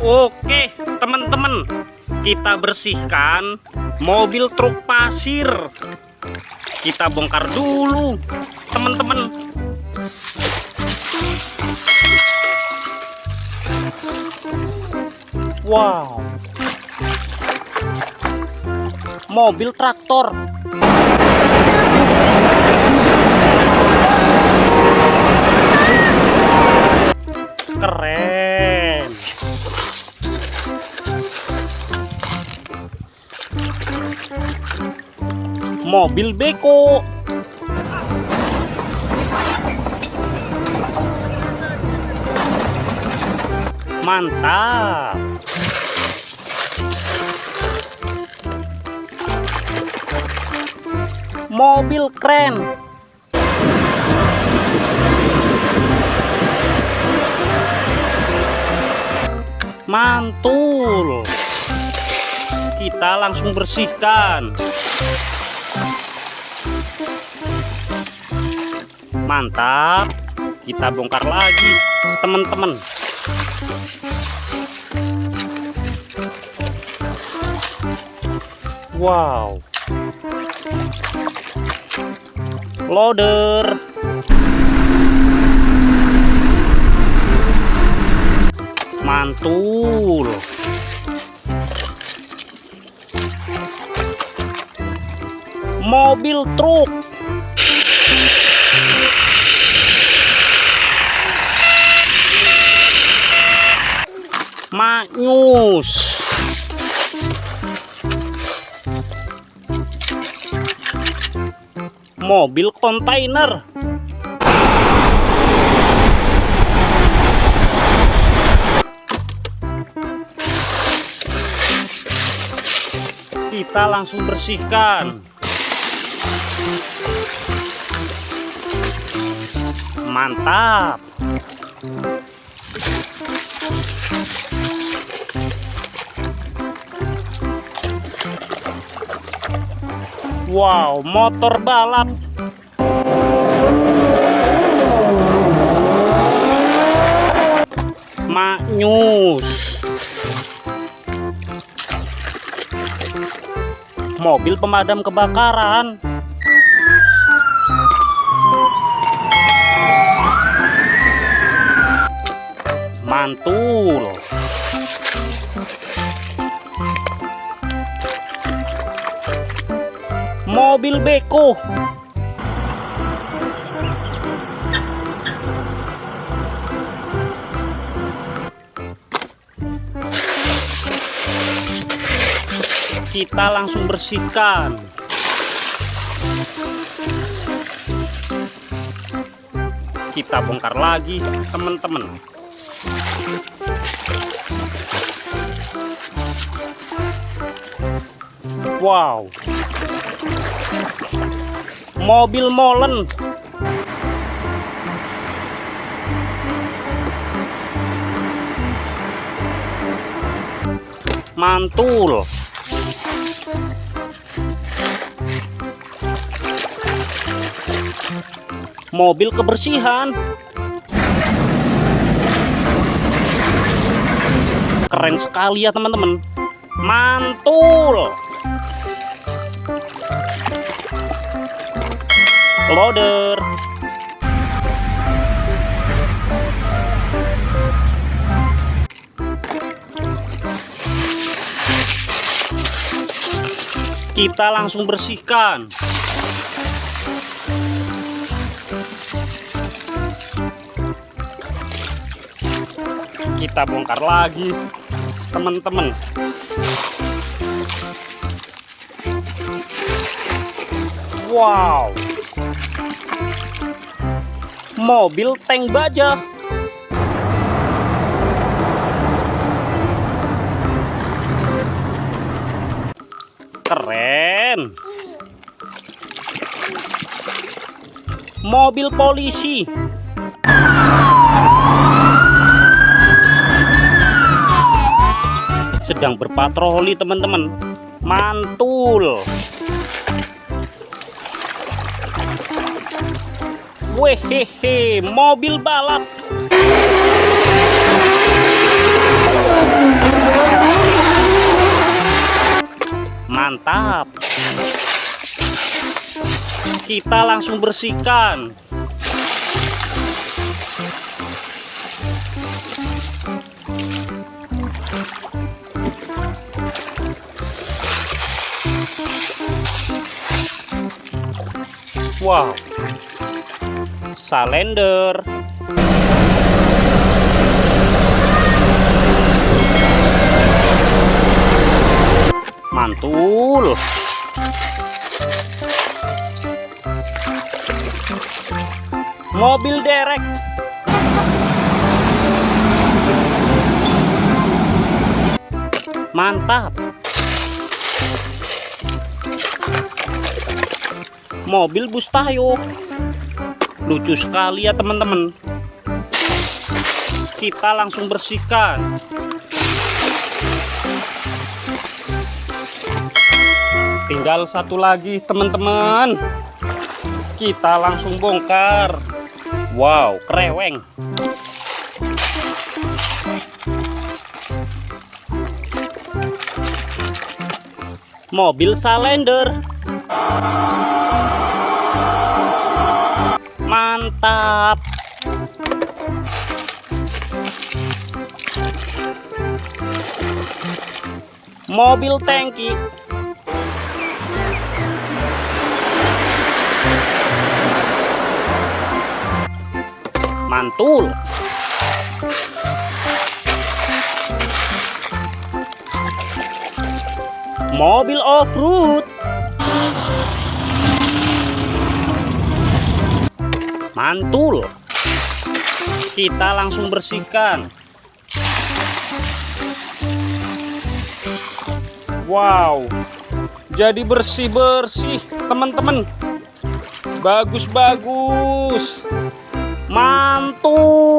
Oke, teman-teman, kita bersihkan mobil truk pasir. Kita bongkar dulu, teman-teman. Wow, mobil traktor. Keren. Mobil beko. Mantap. Mobil keren. Mantul. Kita langsung bersihkan mantap. Kita bongkar lagi teman-teman. Wow. Loader. Mantul. Mobil truk Maknyus mobil kontainer. Kita langsung bersihkan. Mantap Wow, motor balap. Maknyus. Mobil pemadam kebakaran. Mantul. Mobil beko. Kita langsung bersihkan. Kita bongkar lagi teman-teman. Wow mobil molen. Mantul. Mobil kebersihan. Keren sekali ya teman-teman. Mantul loader. Kita langsung bersihkan. Kita bongkar lagi teman-teman. Wow mobil tank baja. Keren. Mobil polisi. Sedang berpatroli teman-teman. Mantul Wehehe, mobil balap. Mantap. Kita langsung bersihkan. Wow, Salender. Mantul. Mobil derek. Mantap. Mobil bus tayo. Lucu sekali ya teman-teman. Kita langsung bersihkan. Tinggal satu lagi teman-teman. Kita langsung bongkar. Wow, kreweng. Mobil Salender. Mantap. Mobil tangki. Mantul. Mobil off-road. Mantul. Kita langsung bersihkan. Wow. Jadi bersih-bersih, teman-teman. Bagus-bagus. Mantul.